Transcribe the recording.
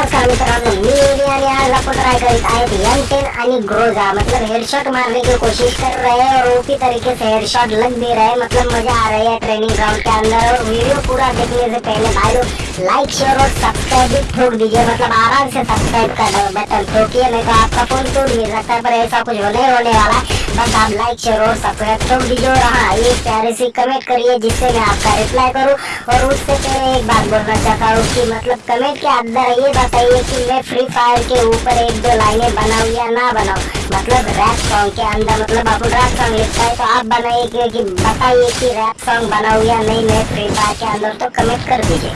नमस्कार मित्रांनो मी आणि आज आपण ट्राय करीत आहेत एम टेन आणि ग्रोजा मतलब हेडशॉट मारने की कोशिश कर रहे हैं और उसी तरीके से हेडशॉट लग भी रहे हैं मतलब मज़ा आ रही है ट्रेनिंग ग्राउंड के अंदर और वीडियो पूरा देखने से पहले भाई लोग लाइक शेयर और सब्सक्राइब भी ठोक दीजिए मतलब आराम से सब्सक्राइब का बटन ठोकिए नहीं तो आपका फ़ोन टूट भी सकता है पर ऐसा कुछ होने होने वाला है। बस आप लाइक शेयर और सब्सक्राइब कर। दीजिए और हाँ ये प्यारे सी कमेंट करिए, जिससे मैं आपका रिप्लाई करूँ। और उससे पहले एक बात बोलना चाहता हूँ कि मतलब कमेंट के अंदर ये बताइए कि मैं फ्री फायर के ऊपर एक दो लाइनें बनाऊँ या ना बनाऊँ। मतलब रैप सॉन्ग के अंदर मतलब अपन रैप सॉन्ग लिखता है तो आप बनाइए कि बताइए कि रैप सॉन्ग बनाऊँ या नहीं, मैं फ्री फायर के अंदर तो कमेंट कर दीजिए।